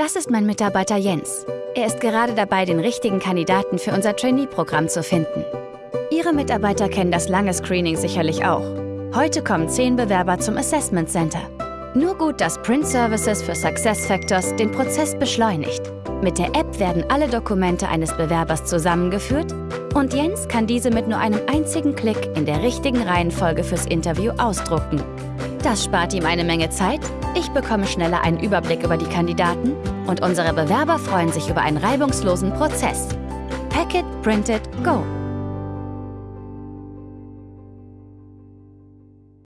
Das ist mein Mitarbeiter Jens. Er ist gerade dabei, den richtigen Kandidaten für unser Trainee-Programm zu finden. Ihre Mitarbeiter kennen das lange Screening sicherlich auch. Heute kommen zehn Bewerber zum Assessment Center. Nur gut, dass Print Services für SuccessFactors den Prozess beschleunigt. Mit der App werden alle Dokumente eines Bewerbers zusammengeführt und Jens kann diese mit nur einem einzigen Klick in der richtigen Reihenfolge fürs Interview ausdrucken. Das spart ihm eine Menge Zeit, ich bekomme schneller einen Überblick über die Kandidaten und unsere Bewerber freuen sich über einen reibungslosen Prozess. Pack it, print it, go!